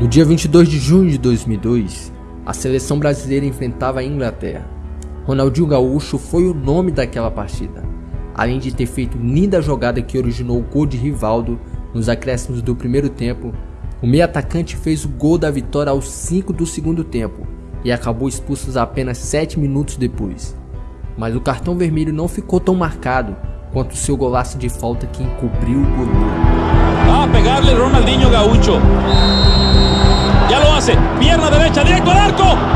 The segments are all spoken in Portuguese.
No dia 22 de junho de 2002, a seleção brasileira enfrentava a Inglaterra. Ronaldinho Gaúcho foi o nome daquela partida, além de ter feito linda jogada que originou o gol de Rivaldo nos acréscimos do primeiro tempo. O meio atacante fez o gol da vitória aos 5 do segundo tempo e acabou expulso apenas 7 minutos depois. Mas o cartão vermelho não ficou tão marcado quanto seu golaço de falta que encobriu o goleiro. Va a pegarle Ronaldinho Gaucho. Pierna derecha, directo al arco.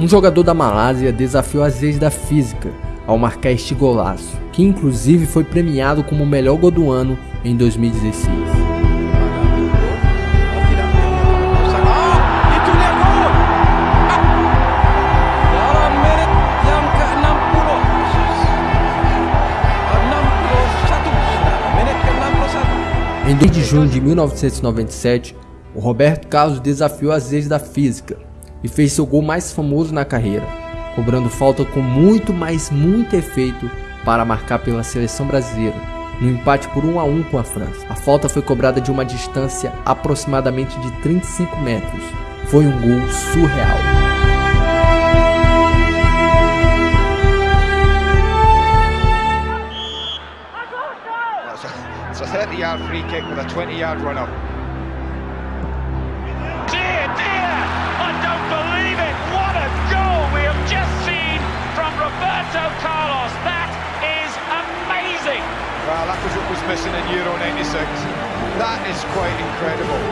Um jogador da Malásia desafiou as leis da física ao marcar este golaço, que inclusive foi premiado como o melhor gol do ano em 2016. Itu dia gol. Dalam menit yang ke-60. 61. Menit ke-61. Em 2 de junho de 1997, o Roberto Carlos desafiou as leis da física e fez seu gol mais famoso na carreira, cobrando falta com muito, mas muito efeito para marcar pela seleção brasileira, no empate por 1 a 1 com a França. A falta foi cobrada de uma distância aproximadamente de 35 metros. Foi um gol surreal. A 30 yard free kick with a 20 yard run up. Was missing in Euro 96. That is quite incredible.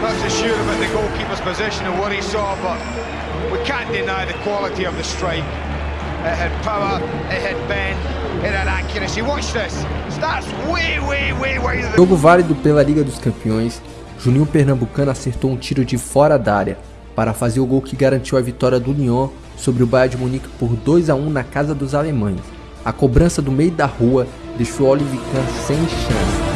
Not the goalkeeper's position and what he saw, but we can't deny the quality of the strike. It had power, it had bend, it had accuracy. Watch this. Starts way, way, way the Jogo válido pela Liga dos Campeões, Juninho Pernambucano acertou um tiro de fora da área para fazer o gol que garantiu a vitória do Lyon sobre o Bayern de Munique por 2 a 1 na casa dos alemães. A cobrança do meio da rua deixou Oliver Kahn sem chance.